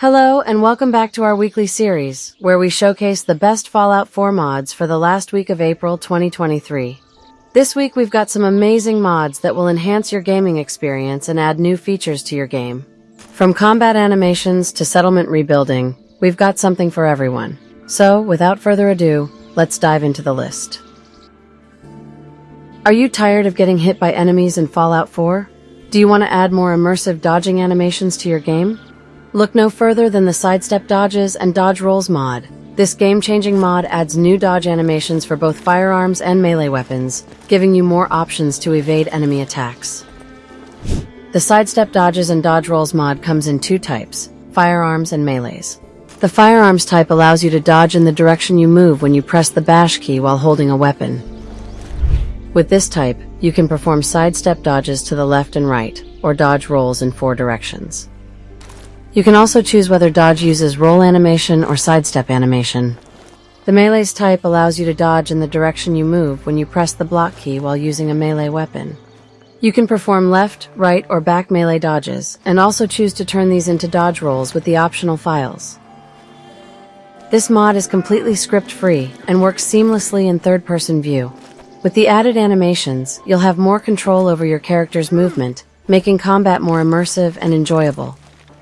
Hello, and welcome back to our weekly series, where we showcase the best Fallout 4 mods for the last week of April 2023. This week we've got some amazing mods that will enhance your gaming experience and add new features to your game. From combat animations to settlement rebuilding, we've got something for everyone. So, without further ado, let's dive into the list. Are you tired of getting hit by enemies in Fallout 4? Do you want to add more immersive dodging animations to your game? Look no further than the Sidestep Dodges and Dodge Rolls mod. This game-changing mod adds new dodge animations for both firearms and melee weapons, giving you more options to evade enemy attacks. The Sidestep Dodges and Dodge Rolls mod comes in two types, firearms and melees. The firearms type allows you to dodge in the direction you move when you press the bash key while holding a weapon. With this type, you can perform sidestep dodges to the left and right, or dodge rolls in four directions. You can also choose whether dodge uses roll animation or sidestep animation. The melee's type allows you to dodge in the direction you move when you press the block key while using a melee weapon. You can perform left, right, or back melee dodges, and also choose to turn these into dodge rolls with the optional files. This mod is completely script-free and works seamlessly in third-person view. With the added animations, you'll have more control over your character's movement, making combat more immersive and enjoyable.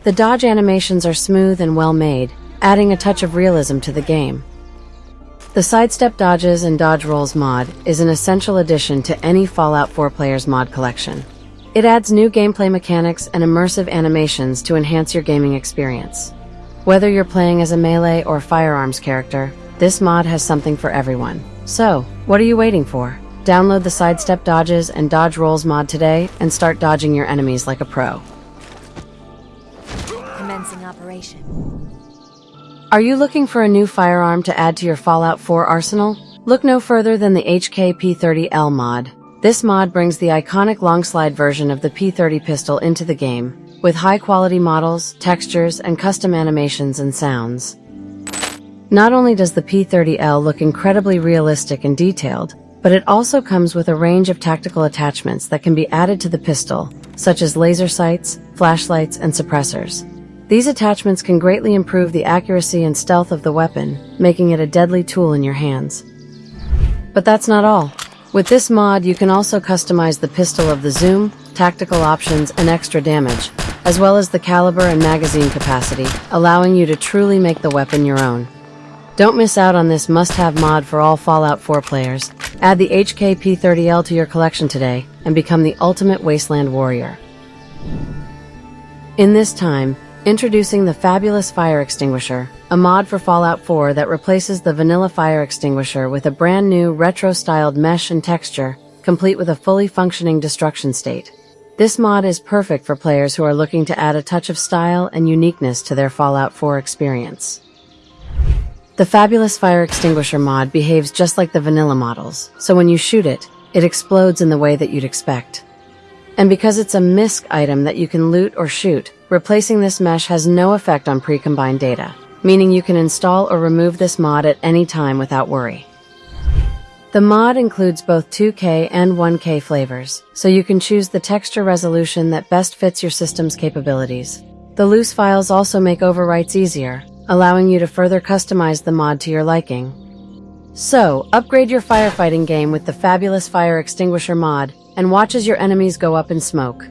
The dodge animations are smooth and well made, adding a touch of realism to the game. The Sidestep Dodges and Dodge Rolls mod is an essential addition to any Fallout 4 player's mod collection. It adds new gameplay mechanics and immersive animations to enhance your gaming experience. Whether you're playing as a melee or firearms character, this mod has something for everyone. So, what are you waiting for? Download the Sidestep Dodges and Dodge Rolls mod today and start dodging your enemies like a pro. Operation. Are you looking for a new firearm to add to your Fallout 4 arsenal? Look no further than the HK P30L mod. This mod brings the iconic long slide version of the P30 pistol into the game, with high-quality models, textures, and custom animations and sounds. Not only does the P30L look incredibly realistic and detailed, but it also comes with a range of tactical attachments that can be added to the pistol, such as laser sights, flashlights, and suppressors. These attachments can greatly improve the accuracy and stealth of the weapon, making it a deadly tool in your hands. But that's not all. With this mod, you can also customize the pistol of the zoom, tactical options, and extra damage, as well as the caliber and magazine capacity, allowing you to truly make the weapon your own. Don't miss out on this must-have mod for all Fallout 4 players. Add the HK P30L to your collection today and become the ultimate wasteland warrior. In this time, Introducing the Fabulous Fire Extinguisher, a mod for Fallout 4 that replaces the vanilla fire extinguisher with a brand new retro-styled mesh and texture, complete with a fully functioning destruction state. This mod is perfect for players who are looking to add a touch of style and uniqueness to their Fallout 4 experience. The Fabulous Fire Extinguisher mod behaves just like the vanilla models, so when you shoot it, it explodes in the way that you'd expect. And because it's a MISC item that you can loot or shoot, Replacing this mesh has no effect on pre-combined data, meaning you can install or remove this mod at any time without worry. The mod includes both 2K and 1K flavors, so you can choose the texture resolution that best fits your system's capabilities. The loose files also make overwrites easier, allowing you to further customize the mod to your liking. So, upgrade your firefighting game with the fabulous Fire Extinguisher mod, and watch as your enemies go up in smoke.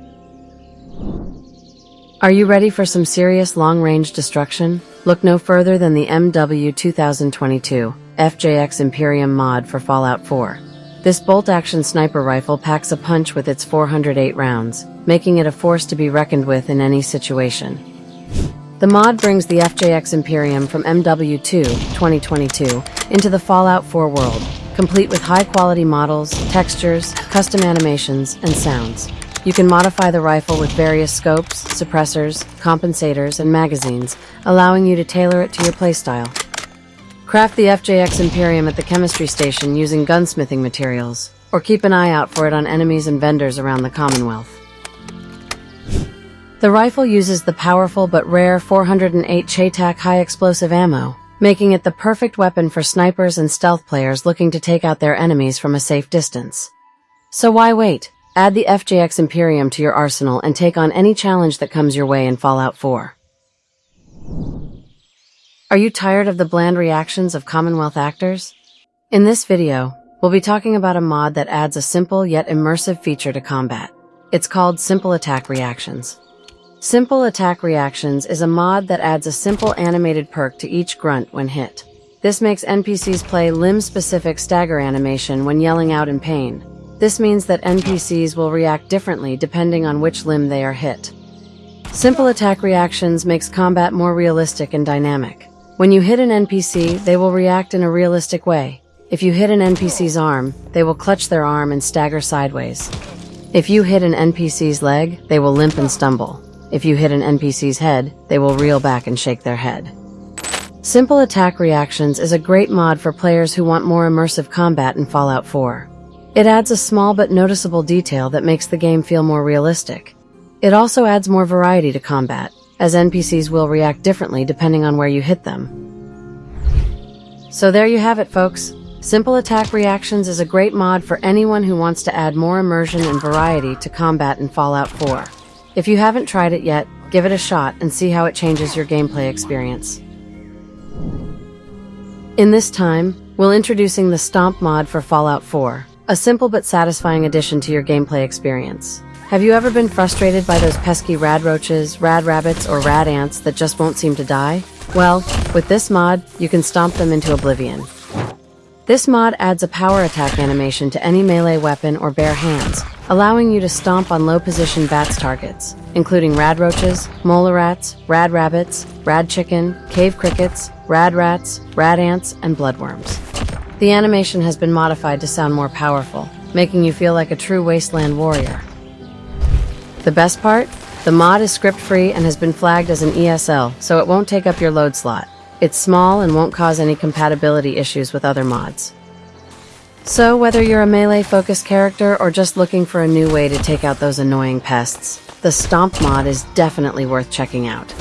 Are you ready for some serious long-range destruction? Look no further than the MW 2022 FJX Imperium mod for Fallout 4. This bolt-action sniper rifle packs a punch with its 408 rounds, making it a force to be reckoned with in any situation. The mod brings the FJX Imperium from MW2 2022 into the Fallout 4 world, complete with high-quality models, textures, custom animations, and sounds. You can modify the rifle with various scopes, suppressors, compensators, and magazines, allowing you to tailor it to your playstyle. Craft the FJX Imperium at the chemistry station using gunsmithing materials, or keep an eye out for it on enemies and vendors around the Commonwealth. The rifle uses the powerful but rare 408 CheyTac high explosive ammo, making it the perfect weapon for snipers and stealth players looking to take out their enemies from a safe distance. So why wait? Add the FJX Imperium to your arsenal and take on any challenge that comes your way in Fallout 4. Are you tired of the bland reactions of Commonwealth actors? In this video, we'll be talking about a mod that adds a simple yet immersive feature to combat. It's called Simple Attack Reactions. Simple Attack Reactions is a mod that adds a simple animated perk to each grunt when hit. This makes NPCs play limb-specific stagger animation when yelling out in pain. This means that NPCs will react differently depending on which limb they are hit. Simple attack reactions makes combat more realistic and dynamic. When you hit an NPC, they will react in a realistic way. If you hit an NPC's arm, they will clutch their arm and stagger sideways. If you hit an NPC's leg, they will limp and stumble. If you hit an NPC's head, they will reel back and shake their head. Simple Attack Reactions is a great mod for players who want more immersive combat in Fallout 4. It adds a small but noticeable detail that makes the game feel more realistic. It also adds more variety to combat, as NPCs will react differently depending on where you hit them. So there you have it, folks. Simple Attack Reactions is a great mod for anyone who wants to add more immersion and variety to combat in Fallout 4. If you haven't tried it yet, give it a shot and see how it changes your gameplay experience. In this time, we'll introducing the Stomp mod for Fallout 4, a simple but satisfying addition to your gameplay experience. Have you ever been frustrated by those pesky rad roaches, rad rabbits, or rad ants that just won't seem to die? Well, with this mod, you can stomp them into oblivion. This mod adds a power attack animation to any melee weapon or bare hands, allowing you to stomp on low-position bats targets, including rad roaches, mole rats, rad rabbits, rad chicken, cave crickets, rad rats, rad ants, and bloodworms. The animation has been modified to sound more powerful, making you feel like a true wasteland warrior. The best part? The mod is script-free and has been flagged as an ESL, so it won't take up your load slot. It's small and won't cause any compatibility issues with other mods. So, whether you're a melee-focused character or just looking for a new way to take out those annoying pests, the Stomp mod is definitely worth checking out.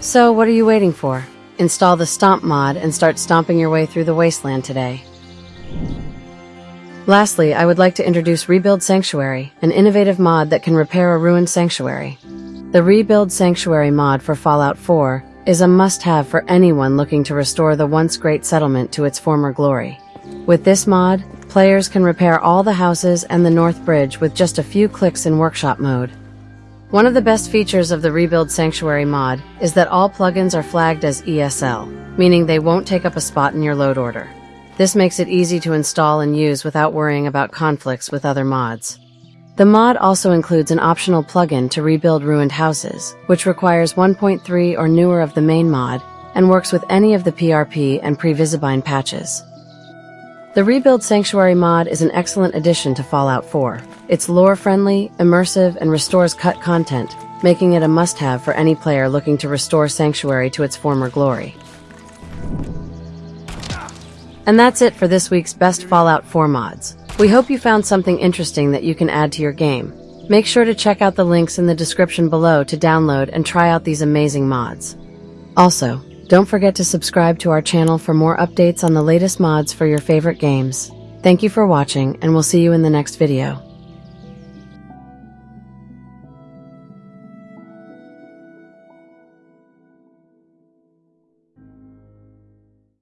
So, what are you waiting for? Install the Stomp mod and start stomping your way through the wasteland today. Lastly, I would like to introduce Rebuild Sanctuary, an innovative mod that can repair a ruined sanctuary. The Rebuild Sanctuary mod for Fallout 4 is a must-have for anyone looking to restore the once great settlement to its former glory. With this mod, players can repair all the houses and the North Bridge with just a few clicks in workshop mode. One of the best features of the Rebuild Sanctuary mod is that all plugins are flagged as ESL, meaning they won't take up a spot in your load order. This makes it easy to install and use without worrying about conflicts with other mods. The mod also includes an optional plugin to rebuild ruined houses, which requires 1.3 or newer of the main mod and works with any of the PRP and Pre-Visibine patches. The Rebuild Sanctuary mod is an excellent addition to Fallout 4. It's lore-friendly, immersive, and restores cut content, making it a must-have for any player looking to restore Sanctuary to its former glory. And that's it for this week's Best Fallout 4 mods. We hope you found something interesting that you can add to your game. Make sure to check out the links in the description below to download and try out these amazing mods. Also, don't forget to subscribe to our channel for more updates on the latest mods for your favorite games. Thank you for watching, and we'll see you in the next video.